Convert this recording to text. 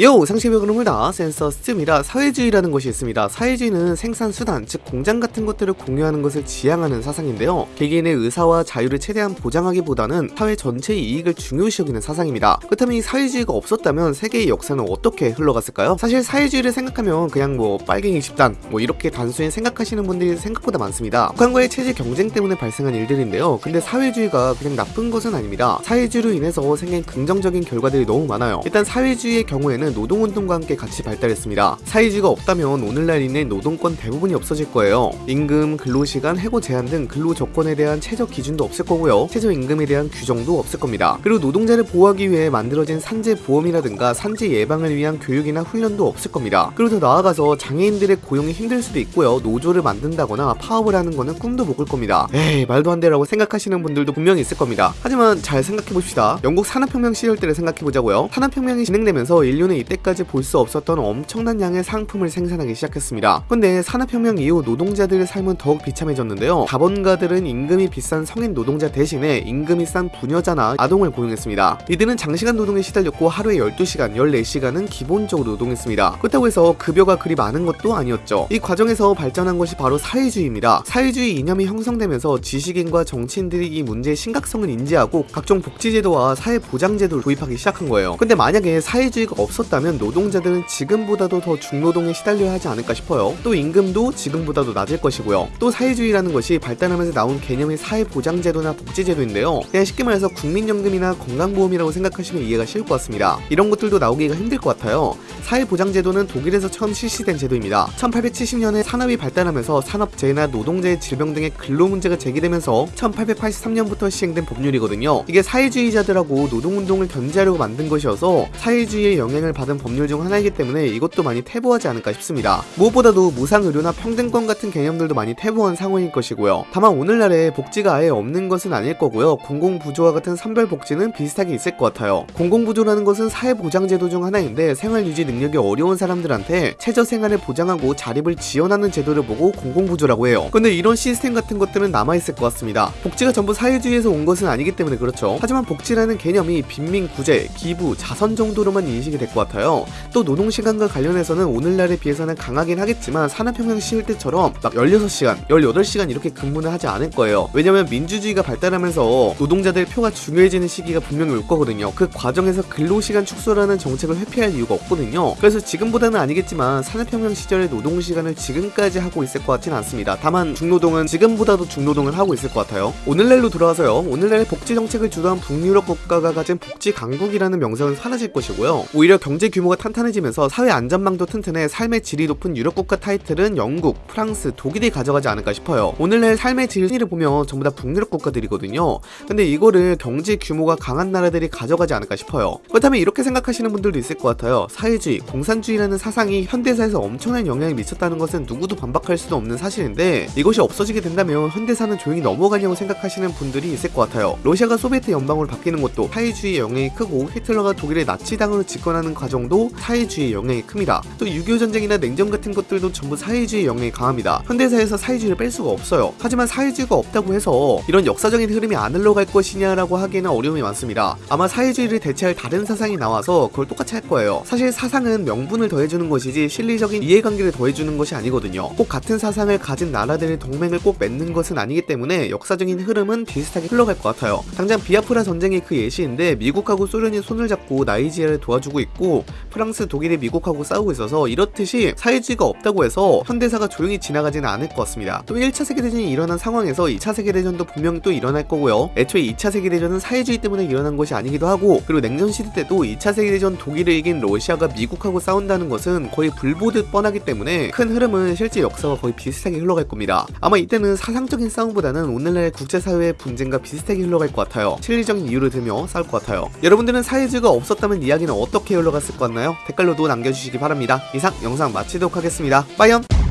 요! 상식의 흐름을 다 센서 스입니다 사회주의라는 것이 있습니다. 사회주의는 생산수단, 즉 공장 같은 것들을 공유하는 것을 지향하는 사상인데요. 개개인의 의사와 자유를 최대한 보장하기보다는 사회 전체의 이익을 중요시 여기는 사상입니다. 그렇다면 이 사회주의가 없었다면 세계의 역사는 어떻게 흘러갔을까요? 사실 사회주의를 생각하면 그냥 뭐 빨갱이 집단 뭐 이렇게 단순히 생각하시는 분들이 생각보다 많습니다. 북한과의 체제 경쟁 때문에 발생한 일들인데요. 근데 사회주의가 그냥 나쁜 것은 아닙니다. 사회주의로 인해서 생긴 긍정적인 결과들이 너무 많아요. 일단 사회주의의 경우에는 사회는 노동운동과 함께 같이 발달했습니다. 사회주의가 없다면 오늘날 있는 노동권 대부분이 없어질 거예요. 임금, 근로시간, 해고 제한 등 근로조건에 대한 최저 기준도 없을 거고요. 최저임금에 대한 규정도 없을 겁니다. 그리고 노동자를 보호하기 위해 만들어진 산재보험이라든가 산재 예방을 위한 교육이나 훈련도 없을 겁니다. 그리고 더 나아가서 장애인들의 고용이 힘들 수도 있고요. 노조를 만든다거나 파업을 하는 거는 꿈도 못 꿀 겁니다. 에이 말도 안 되라고 생각하시는 분들도 분명히 있을 겁니다. 하지만 잘 생각해봅시다. 영국 산업혁명 시절 때를 생각해보자고요. 산업혁명이 진행되면서 인류는 인간은 이때까지 볼 수 없었던 엄청난 양의 상품을 생산하기 시작했습니다. 근데 산업혁명 이후 노동자들의 삶은 더욱 비참해졌는데요. 자본가들은 임금이 비싼 성인 노동자 대신에 임금이 싼 부녀자나 아동을 고용했습니다. 이들은 장시간 노동에 시달렸고 하루에 12시간, 14시간은 기본적으로 노동했습니다. 그렇다고 해서 급여가 그리 많은 것도 아니었죠. 이 과정에서 발전한 것이 바로 사회주의입니다. 사회주의 이념이 형성되면서 지식인과 정치인들이 이 문제의 심각성을 인지하고 각종 복지제도와 사회보장제도를 도입하기 시작한 거예요. 근데 만약에 사회주의가 없었 없었다면 노동자들은 지금보다도 더 중노동에 시달려야 하지 않을까 싶어요. 또 임금도 지금보다도 낮을 것이고요. 또 사회주의라는 것이 발달하면서 나온 개념의 사회보장제도나 복지제도인데요. 그냥 쉽게 말해서 국민연금이나 건강보험이라고 생각하시면 이해가 쉬울 것 같습니다. 이런 것들도 나오기가 힘들 것 같아요. 사회보장제도는 독일에서 처음 실시된 제도입니다. 1870년에 산업이 발달하면서 산업재해나 노동자의 질병 등의 근로 문제가 제기되면서 1883년부터 시행된 법률이거든요. 이게 사회주의자들하고 노동운동을 견제하려고 만든 것이어서 사회주의의 영향을 지원을 받은 법률 중 하나이기 때문에 이것도 많이 태보하지 않을까 싶습니다. 무엇보다도 무상의료나 평등권 같은 개념들도 많이 태보한 상황일 것이고요. 다만 오늘날에 복지가 아예 없는 것은 아닐 거고요. 공공부조와 같은 선별복지는 비슷하게 있을 것 같아요. 공공부조라는 것은 사회보장제도 중 하나인데 생활유지 능력이 어려운 사람들한테 최저생활을 보장하고 자립을 지원하는 제도를 보고 공공부조라고 해요. 근데 이런 시스템 같은 것들은 남아있을 것 같습니다. 복지가 전부 사회주의에서 온 것은 아니기 때문에 그렇죠. 하지만 복지라는 개념이 빈민 구제, 기부, 자선 정도로만 인식이 될것 같아요. 또 노동시간과 관련해서는 오늘날에 비해서는 강하긴 하겠지만 산업혁명 시일 때처럼 막 16시간, 18시간 이렇게 근무는 하지 않을 거예요. 왜냐면 민주주의가 발달하면서 노동자들 표가 중요해지는 시기가 분명히 올 거거든요. 그 과정에서 근로시간 축소라는 정책을 회피할 이유가 없거든요. 그래서 지금보다는 아니겠지만 산업혁명 시절의 노동시간을 지금까지 하고 있을 것 같지는 않습니다. 다만 중노동은 지금보다도 중노동을 하고 있을 것 같아요. 오늘날로 돌아와서요. 오늘날의 복지 정책을 주도한 북유럽 국가가 가진 복지 강국이라는 명성은 사라질 것이고요. 오히려 경제 규모가 탄탄해지면서 사회 안전망도 튼튼해 삶의 질이 높은 유럽 국가 타이틀은 영국, 프랑스, 독일이 가져가지 않을까 싶어요. 오늘날 삶의 질을 보면 전부 다 북유럽 국가들이거든요. 근데 이거를 경제 규모가 강한 나라들이 가져가지 않을까 싶어요. 그렇다면 이렇게 생각하시는 분들도 있을 것 같아요. 사회주의, 공산주의라는 사상이 현대사에서 엄청난 영향을 미쳤다는 것은 누구도 반박할 수도 없는 사실인데 이것이 없어지게 된다면 현대사는 조용히 넘어가냐고 생각하시는 분들이 있을 것 같아요. 러시아가 소비에트 연방으로 바뀌는 것도 사회주의 영향이 크고 히틀러가 독일의 나치당으로 집권하는 하는 과정도 사회주의의 영향이 큽니다. 또 6.25 전쟁이나 냉전 같은 것들도 전부 사회주의의 영향이 강합니다. 현대사에서 사회주의를 뺄 수가 없어요. 하지만 사회주의가 없다고 해서 이런 역사적인 흐름이 안 흘러갈 것이냐라고 하기에는 어려움이 많습니다. 아마 사회주의를 대체할 다른 사상이 나와서 그걸 똑같이 할 거예요. 사실 사상은 명분을 더해주는 것이지 실리적인 이해관계를 더해주는 것이 아니거든요. 꼭 같은 사상을 가진 나라들의 동맹을 꼭 맺는 것은 아니기 때문에 역사적인 흐름은 비슷하게 흘러갈 것 같아요. 당장 비아프라 전쟁이 그 예시인데 미국하고 소련이 손을 잡고 나이지리아를 도와주고 있고 프랑스, 독일이 미국하고 싸우고 있어서 이렇듯이 사회주의가 없다고 해서 현대사가 조용히 지나가지는 않을 것 같습니다. 또 1차 세계대전이 일어난 상황에서 2차 세계대전도 분명히 또 일어날 거고요. 애초에 2차 세계대전은 사회주의 때문에 일어난 것이 아니기도 하고 그리고 냉전 시대 때도 2차 세계대전 독일을 이긴 러시아가 미국하고 싸운다는 것은 거의 불보듯 뻔하기 때문에 큰 흐름은 실제 역사와 거의 비슷하게 흘러갈 겁니다. 아마 이때는 사상적인 싸움보다는 오늘날의 국제사회의 분쟁과 비슷하게 흘러갈 것 같아요. 실리적인 이유를 들며 싸울 것 같아요. 여러분들은 사회주의가 없었다면 이야기는 어떻게 흘러 갔을 것 같나요? 댓글로도 남겨주시기 바랍니다. 이상 영상 마치도록 하겠습니다. 빠이언!